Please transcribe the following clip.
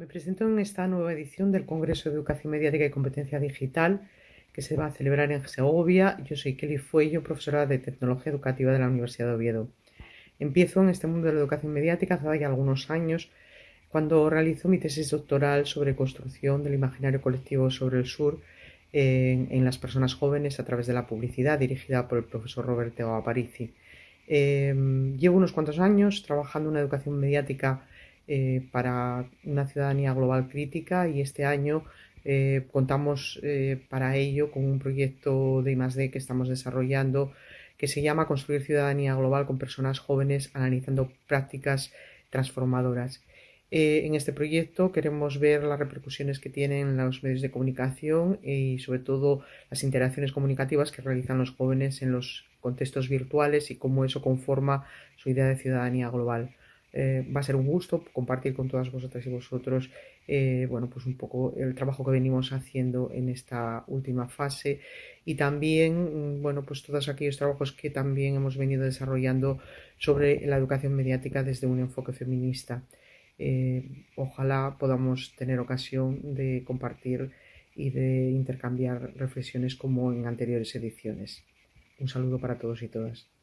Me presento en esta nueva edición del Congreso de Educación Mediática y Competencia Digital que se va a celebrar en Segovia. Yo soy Kelly Fuello, profesora de Tecnología Educativa de la Universidad de Oviedo. Empiezo en este mundo de la educación mediática hace ya algunos años, cuando realizo mi tesis doctoral sobre construcción del imaginario colectivo sobre el sur en, las personas jóvenes a través de la publicidad, dirigida por el profesor Roberto Aparici. Em, llevo unos cuantos años trabajando en una educación mediática eh, para una ciudadanía global crítica y este año eh, contamos eh, para ello con un proyecto de I+D que estamos desarrollando que se llama Construir ciudadanía global con personas jóvenes analizando prácticas transformadoras. en este proyecto queremos ver las repercusiones que tienen los medios de comunicación y sobre todo las interacciones comunicativas que realizan los jóvenes en los contextos virtuales y cómo eso conforma su idea de ciudadanía global. Eh, va a ser un gusto compartir con todas vosotras y vosotros, eh, bueno, pues un poco el trabajo que venimos haciendo en esta última fase y también, mm, bueno, pues todos aquellos trabajos que también hemos venido desarrollando sobre la educación mediática desde un enfoque feminista. Eh, ojalá podamos tener ocasión de compartir y de intercambiar reflexiones como en anteriores ediciones. Un saludo para todos y todas.